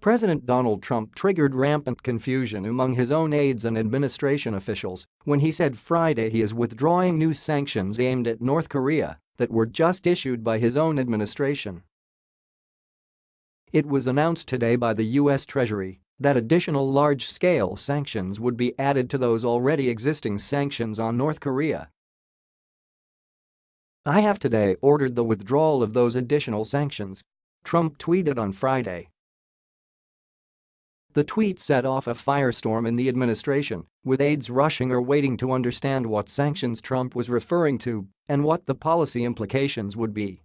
President Donald Trump triggered rampant confusion among his own aides and administration officials when he said Friday he is withdrawing new sanctions aimed at North Korea that were just issued by his own administration. It was announced today by the U.S. Treasury that additional large-scale sanctions would be added to those already existing sanctions on North Korea. I have today ordered the withdrawal of those additional sanctions, Trump tweeted on Friday. The tweet set off a firestorm in the administration, with aides rushing or waiting to understand what sanctions Trump was referring to and what the policy implications would be.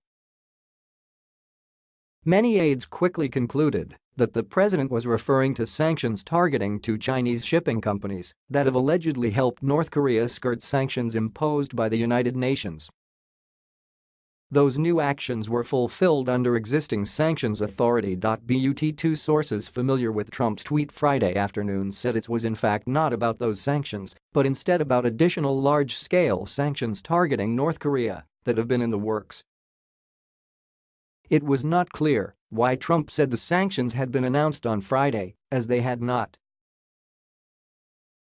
Many aides quickly concluded that the president was referring to sanctions targeting two Chinese shipping companies that have allegedly helped North Korea skirt sanctions imposed by the United Nations those new actions were fulfilled under existing sanctions authority. But two sources familiar with Trump's tweet Friday afternoon said it was in fact not about those sanctions, but instead about additional large-scale sanctions targeting North Korea that have been in the works. It was not clear why Trump said the sanctions had been announced on Friday, as they had not.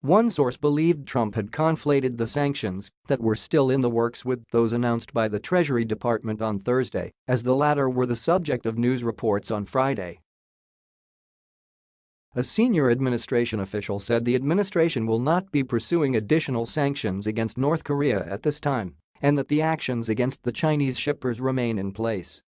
One source believed Trump had conflated the sanctions that were still in the works with those announced by the Treasury Department on Thursday, as the latter were the subject of news reports on Friday. A senior administration official said the administration will not be pursuing additional sanctions against North Korea at this time and that the actions against the Chinese shippers remain in place.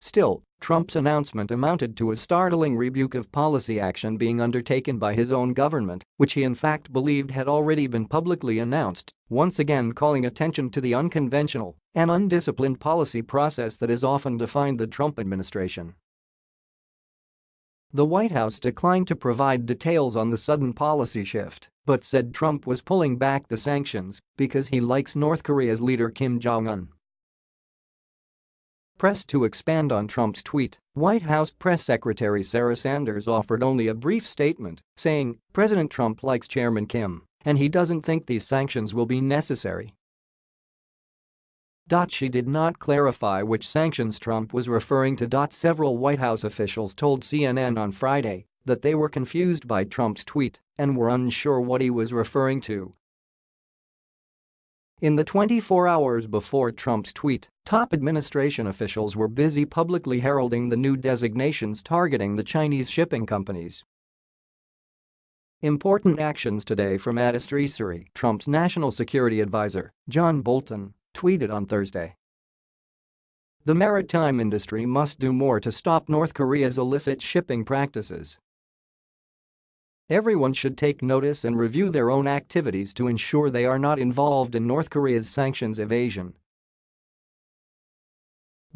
Still, Trump's announcement amounted to a startling rebuke of policy action being undertaken by his own government, which he in fact believed had already been publicly announced, once again calling attention to the unconventional and undisciplined policy process that has often defined the Trump administration. The White House declined to provide details on the sudden policy shift, but said Trump was pulling back the sanctions because he likes North Korea's leader Kim Jong-un. Pressed to expand on Trump's tweet, White House Press Secretary Sarah Sanders offered only a brief statement, saying, President Trump likes Chairman Kim, and he doesn't think these sanctions will be necessary. She did not clarify which sanctions Trump was referring to. Several White House officials told CNN on Friday that they were confused by Trump's tweet and were unsure what he was referring to. In the 24 hours before Trump's tweet, top administration officials were busy publicly heralding the new designations targeting the Chinese shipping companies. Important actions today from Addis Trump's national security advisor, John Bolton, tweeted on Thursday. The maritime industry must do more to stop North Korea's illicit shipping practices Everyone should take notice and review their own activities to ensure they are not involved in North Korea's sanctions evasion.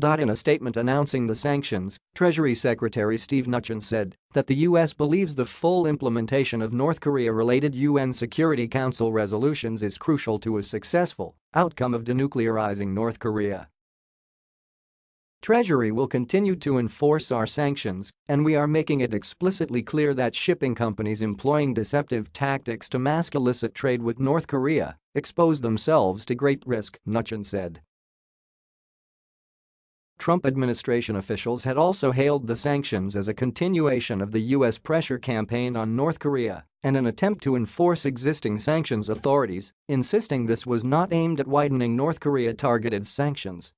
In a statement announcing the sanctions, Treasury Secretary Steve Mnuchin said that the U.S. believes the full implementation of North Korea-related UN Security Council resolutions is crucial to a successful outcome of denuclearizing North Korea. Treasury will continue to enforce our sanctions, and we are making it explicitly clear that shipping companies employing deceptive tactics to mask illicit trade with North Korea expose themselves to great risk, Mnuchin said. Trump administration officials had also hailed the sanctions as a continuation of the U.S. pressure campaign on North Korea and an attempt to enforce existing sanctions authorities, insisting this was not aimed at widening North Korea-targeted sanctions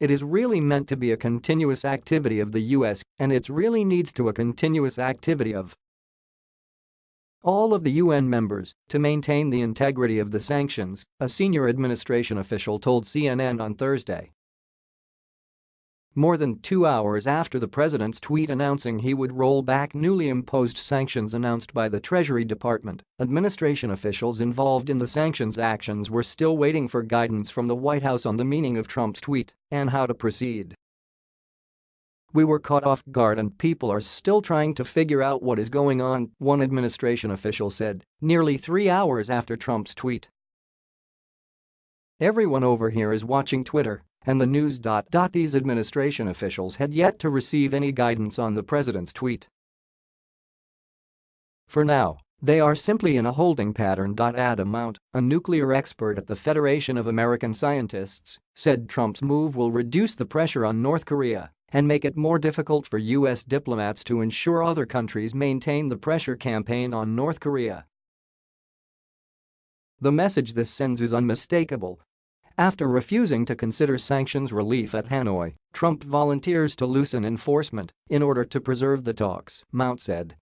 it is really meant to be a continuous activity of the US and it really needs to a continuous activity of all of the UN members to maintain the integrity of the sanctions, a senior administration official told CNN on Thursday. More than two hours after the president's tweet announcing he would roll back newly imposed sanctions announced by the Treasury Department, administration officials involved in the sanctions actions were still waiting for guidance from the White House on the meaning of Trump's tweet and how to proceed. We were caught off guard and people are still trying to figure out what is going on, one administration official said, nearly three hours after Trump's tweet. Everyone over here is watching Twitter and the news. These administration officials had yet to receive any guidance on the president's tweet. For now, They are simply in a holding pattern. Adam Mount, a nuclear expert at the Federation of American Scientists, said Trump's move will reduce the pressure on North Korea and make it more difficult for U.S. diplomats to ensure other countries maintain the pressure campaign on North Korea. The message this sends is unmistakable. After refusing to consider sanctions relief at Hanoi, Trump volunteers to loosen enforcement in order to preserve the talks, Mount said.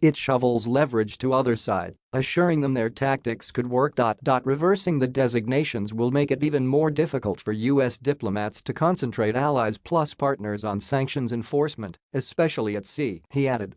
It shovels leverage to other side, assuring them their tactics could work. Reversing the designations will make it even more difficult for U.S. diplomats to concentrate allies plus partners on sanctions enforcement, especially at sea, he added.